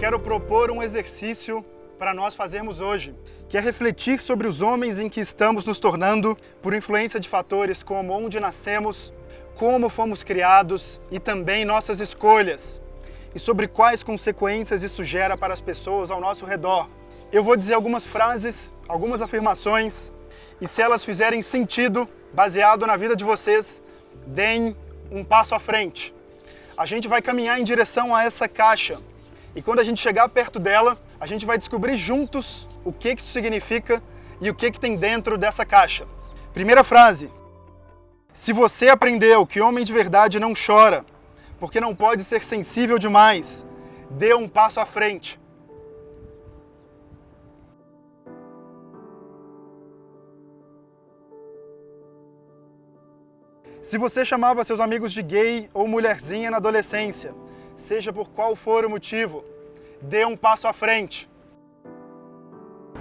quero propor um exercício para nós fazermos hoje, que é refletir sobre os homens em que estamos nos tornando por influência de fatores como onde nascemos, como fomos criados e também nossas escolhas, e sobre quais consequências isso gera para as pessoas ao nosso redor. Eu vou dizer algumas frases, algumas afirmações, e se elas fizerem sentido, baseado na vida de vocês, deem um passo à frente. A gente vai caminhar em direção a essa caixa, e quando a gente chegar perto dela, a gente vai descobrir juntos o que isso significa e o que, tem dentro dessa caixa. Primeira frase. Se você aprendeu que homem de verdade não chora, porque não pode ser sensível demais, dê um passo à frente. Se você chamava seus amigos de gay ou mulherzinha na adolescência, seja por qual for o motivo, dê um passo à frente.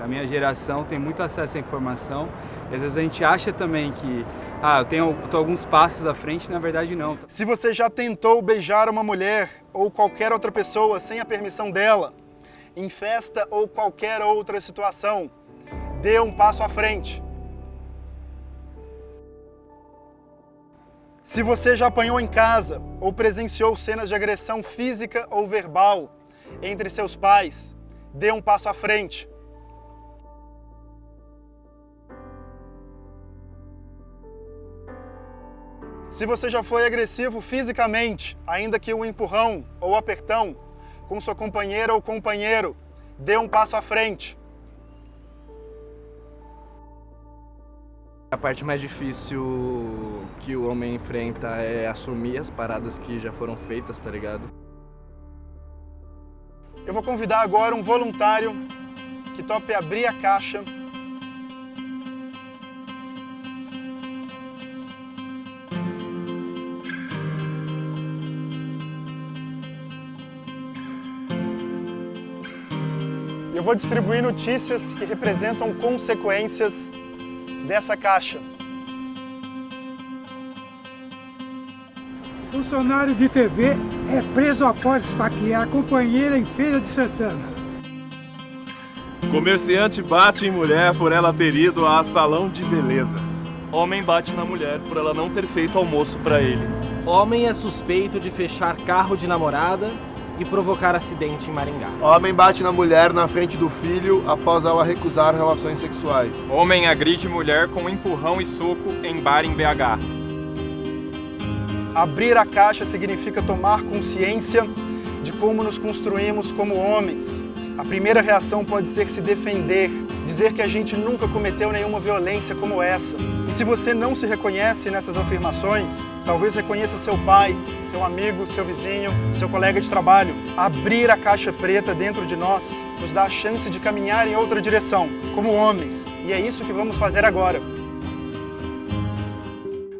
A minha geração tem muito acesso à informação e às vezes a gente acha também que ah, eu tenho tô alguns passos à frente, na verdade não. Se você já tentou beijar uma mulher ou qualquer outra pessoa sem a permissão dela, em festa ou qualquer outra situação, dê um passo à frente. Se você já apanhou em casa ou presenciou cenas de agressão física ou verbal entre seus pais, dê um passo à frente. Se você já foi agressivo fisicamente, ainda que um empurrão ou apertão, com sua companheira ou companheiro, dê um passo à frente. A parte mais difícil que o homem enfrenta é assumir as paradas que já foram feitas, tá ligado? Eu vou convidar agora um voluntário que tope abrir a caixa Eu vou distribuir notícias que representam consequências dessa caixa. Funcionário de TV é preso após esfaquear companheira em Feira de Santana. Comerciante bate em mulher por ela ter ido a salão de beleza. Homem bate na mulher por ela não ter feito almoço para ele. Homem é suspeito de fechar carro de namorada e provocar acidente em Maringá. Homem bate na mulher na frente do filho após ela recusar relações sexuais. Homem agride mulher com empurrão e soco em bar em BH. Abrir a caixa significa tomar consciência de como nos construímos como homens. A primeira reação pode ser se defender, dizer que a gente nunca cometeu nenhuma violência como essa. E se você não se reconhece nessas afirmações, talvez reconheça seu pai, seu amigo, seu vizinho, seu colega de trabalho. Abrir a caixa preta dentro de nós nos dá a chance de caminhar em outra direção, como homens. E é isso que vamos fazer agora.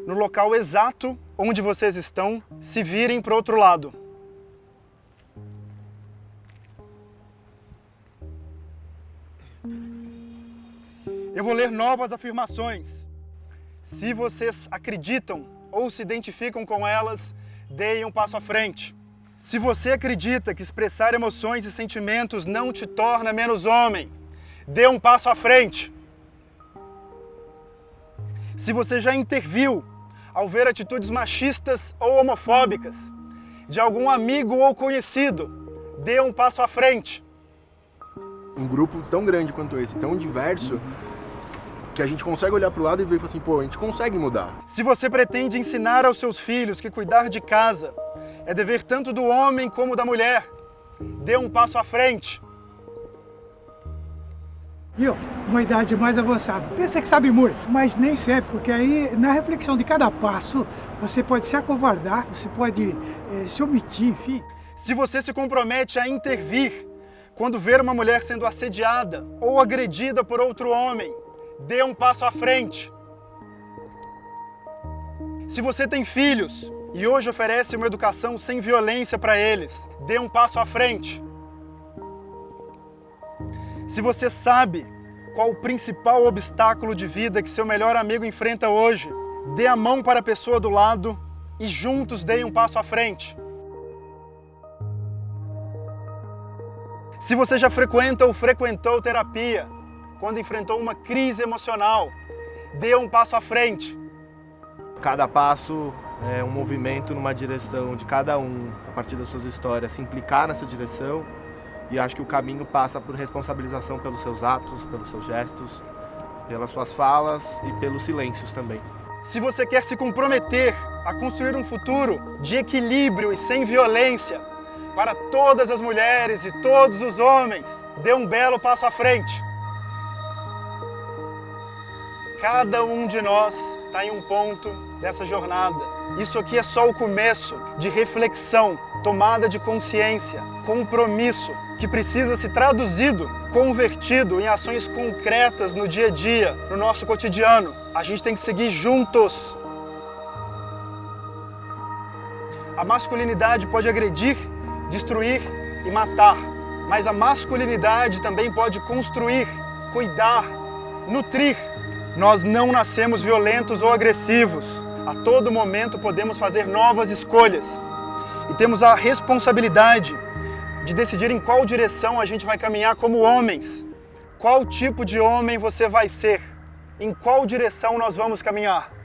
No local exato onde vocês estão, se virem para o outro lado. Eu vou ler novas afirmações. Se vocês acreditam ou se identificam com elas, deem um passo à frente. Se você acredita que expressar emoções e sentimentos não te torna menos homem, dê um passo à frente. Se você já interviu ao ver atitudes machistas ou homofóbicas de algum amigo ou conhecido, dê um passo à frente. Um grupo tão grande quanto esse, tão diverso, que a gente consegue olhar para o lado e ver e assim, pô, a gente consegue mudar. Se você pretende ensinar aos seus filhos que cuidar de casa é dever tanto do homem como da mulher, dê um passo à frente. Viu? Uma idade mais avançada. Pensa que sabe muito, mas nem sempre, porque aí na reflexão de cada passo você pode se acovardar, você pode eh, se omitir, enfim. Se você se compromete a intervir quando ver uma mulher sendo assediada ou agredida por outro homem, dê um passo à frente. Se você tem filhos e hoje oferece uma educação sem violência para eles, dê um passo à frente. Se você sabe qual o principal obstáculo de vida que seu melhor amigo enfrenta hoje, dê a mão para a pessoa do lado e juntos deem um passo à frente. Se você já frequenta ou frequentou terapia, quando enfrentou uma crise emocional, dê um passo à frente. Cada passo é um movimento numa direção de cada um, a partir das suas histórias, se implicar nessa direção. E acho que o caminho passa por responsabilização pelos seus atos, pelos seus gestos, pelas suas falas e pelos silêncios também. Se você quer se comprometer a construir um futuro de equilíbrio e sem violência para todas as mulheres e todos os homens, dê um belo passo à frente. Cada um de nós está em um ponto dessa jornada. Isso aqui é só o começo de reflexão, tomada de consciência, compromisso, que precisa ser traduzido, convertido em ações concretas no dia a dia, no nosso cotidiano. A gente tem que seguir juntos. A masculinidade pode agredir, destruir e matar, mas a masculinidade também pode construir, cuidar, nutrir. Nós não nascemos violentos ou agressivos. A todo momento podemos fazer novas escolhas e temos a responsabilidade de decidir em qual direção a gente vai caminhar como homens. Qual tipo de homem você vai ser? Em qual direção nós vamos caminhar?